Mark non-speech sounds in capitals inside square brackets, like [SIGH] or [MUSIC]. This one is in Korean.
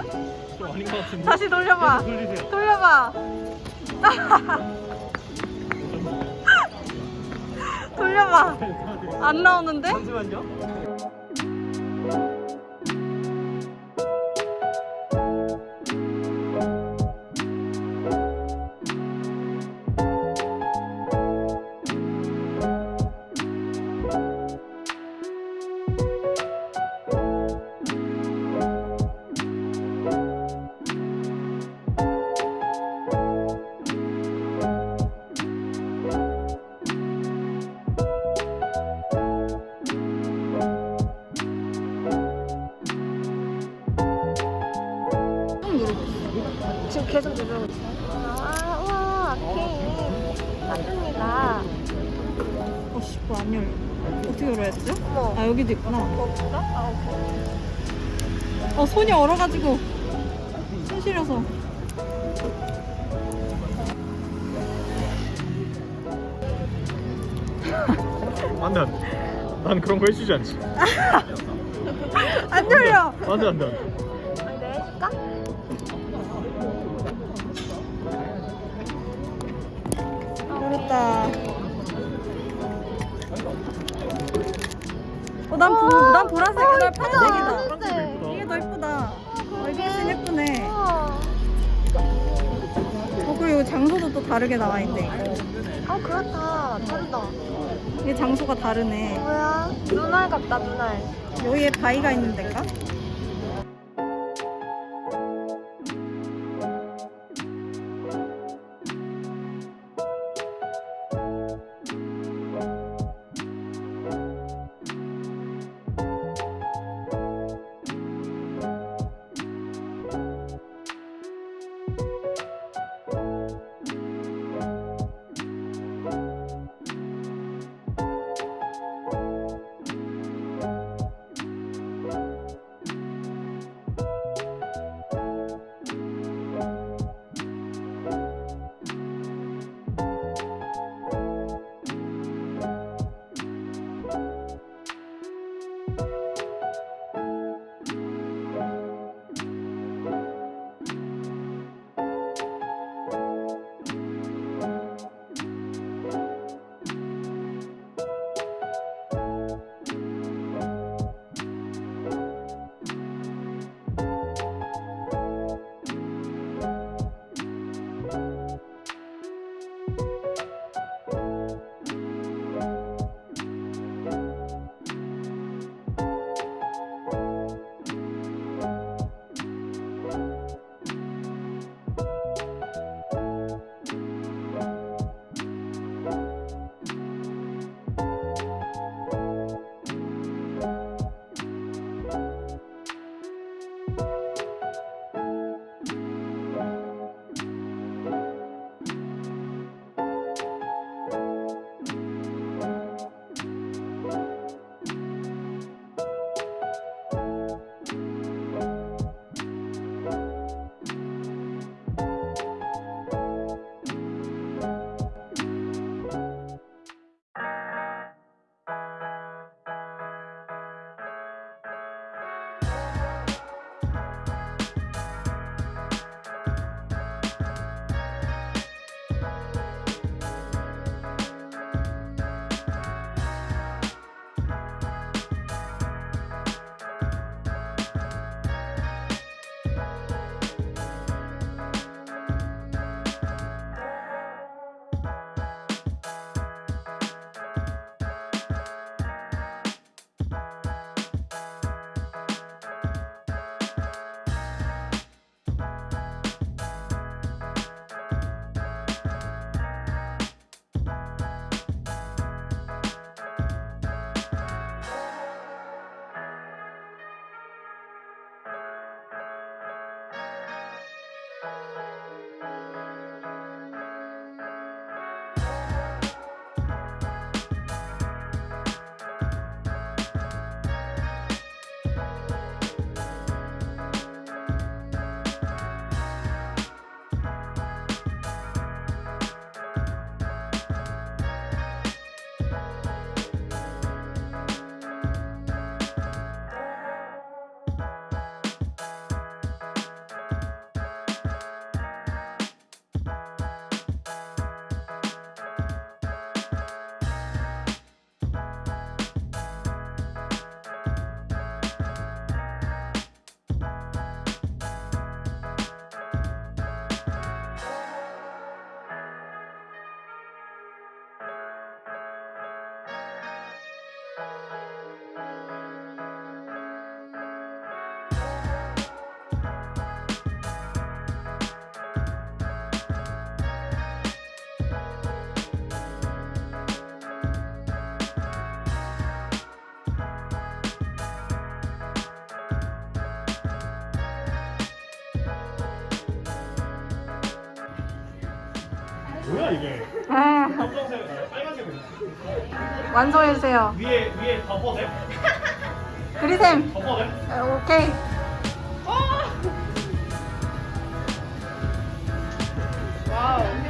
아닌 것 같은데. 다시 돌려봐. 돌려봐. [LAUGHS] 돌려봐. 안 나오는데? 잠시만요. 지금 계속 누르고 있어. 아, 와, 오케이. 맞습니다. 어, 씨, 뭐안 열려. 어떻게 열어야 되죠? 어머. 아, 여기도 있구나. 거기가? 아, 오케이. 어, 손이 얼어가지고. 손 시려서. 안 돼, 안 돼. 난 그런 거 해주지 않지. [LAUGHS] 안 열려! 안 돼, 안 돼, 안 돼. 난, 부, 난 보라색이야. 난 파란색이다. 파란색. 이게 더 예쁘다. 어, 이게 훨씬 예쁘네. 우와. 어, 그리고 장소도 또 다르게 나와 있네. 아, 그렇다. 다르다. 이게 장소가 다르네. 뭐야? 눈알 같다, 눈알. 여기에 바위가 있는 데인가? 이게? 아, 검정색 완성해주세요. 위에 위에 덮어대? 그리셈. 덮어대? 아, 오케이. 아